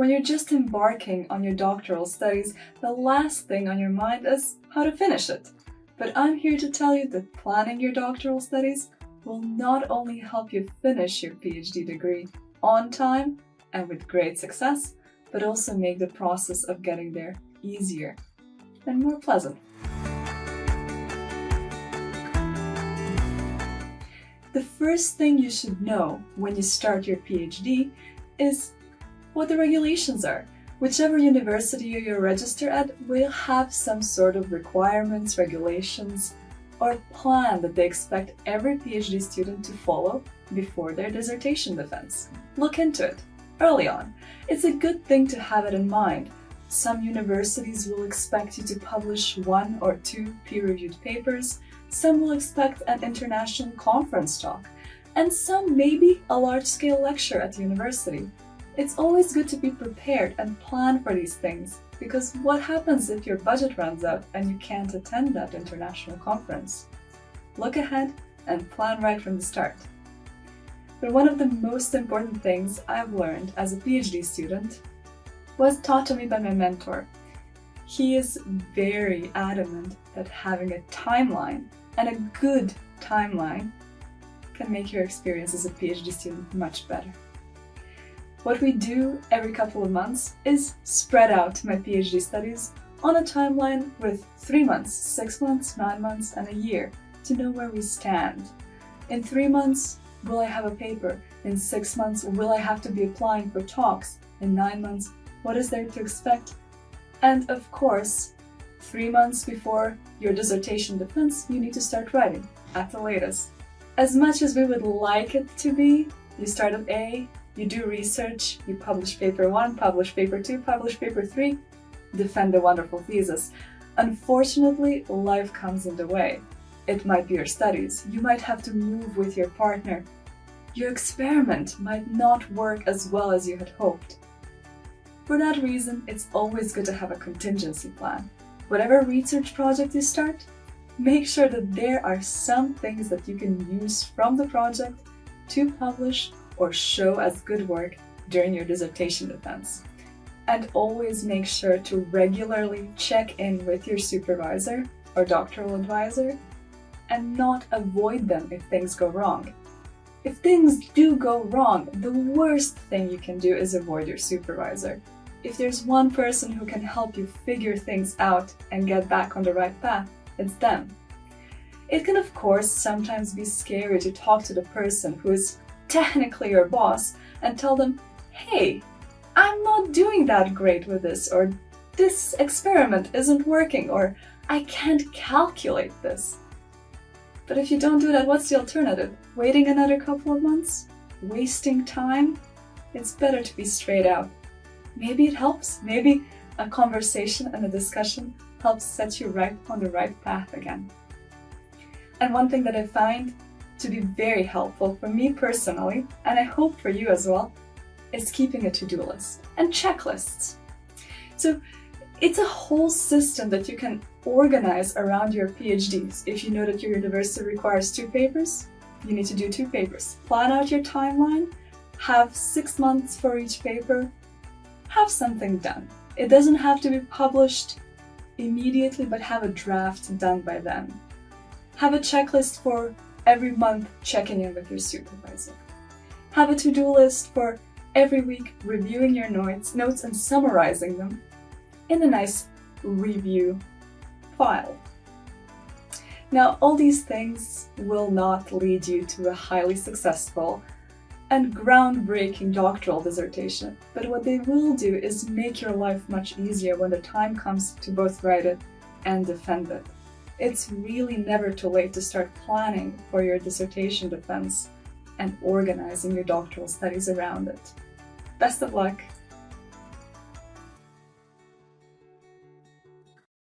When you're just embarking on your doctoral studies, the last thing on your mind is how to finish it. But I'm here to tell you that planning your doctoral studies will not only help you finish your PhD degree on time and with great success, but also make the process of getting there easier and more pleasant. The first thing you should know when you start your PhD is what the regulations are. Whichever university you register at will have some sort of requirements, regulations, or plan that they expect every PhD student to follow before their dissertation defense. Look into it early on. It's a good thing to have it in mind. Some universities will expect you to publish one or two peer-reviewed papers, some will expect an international conference talk, and some maybe a large-scale lecture at the university. It's always good to be prepared and plan for these things, because what happens if your budget runs out and you can't attend that international conference? Look ahead and plan right from the start. But one of the most important things I've learned as a PhD student was taught to me by my mentor. He is very adamant that having a timeline and a good timeline can make your experience as a PhD student much better. What we do every couple of months is spread out my PhD studies on a timeline with three months, six months, nine months, and a year to know where we stand. In three months, will I have a paper? In six months, will I have to be applying for talks? In nine months, what is there to expect? And of course, three months before your dissertation defense, you need to start writing, at the latest. As much as we would like it to be, you start at A, you do research, you publish paper 1, publish paper 2, publish paper 3, defend a wonderful thesis. Unfortunately, life comes in the way. It might be your studies, you might have to move with your partner. Your experiment might not work as well as you had hoped. For that reason, it's always good to have a contingency plan. Whatever research project you start, make sure that there are some things that you can use from the project to publish or show as good work during your dissertation defense. And always make sure to regularly check in with your supervisor or doctoral advisor and not avoid them if things go wrong. If things do go wrong, the worst thing you can do is avoid your supervisor. If there's one person who can help you figure things out and get back on the right path, it's them. It can of course sometimes be scary to talk to the person who is technically your boss and tell them, hey, I'm not doing that great with this, or this experiment isn't working, or I can't calculate this. But if you don't do that, what's the alternative? Waiting another couple of months? Wasting time? It's better to be straight out. Maybe it helps. Maybe a conversation and a discussion helps set you right on the right path again. And one thing that I find to be very helpful for me personally, and I hope for you as well, is keeping a to-do list and checklists. So it's a whole system that you can organize around your PhDs. If you know that your university requires two papers, you need to do two papers. Plan out your timeline, have six months for each paper, have something done. It doesn't have to be published immediately, but have a draft done by then. Have a checklist for every month checking in with your supervisor. Have a to-do list for every week reviewing your notes, notes and summarizing them in a nice review file. Now, all these things will not lead you to a highly successful and groundbreaking doctoral dissertation, but what they will do is make your life much easier when the time comes to both write it and defend it. It's really never too late to start planning for your dissertation defense and organizing your doctoral studies around it. Best of luck!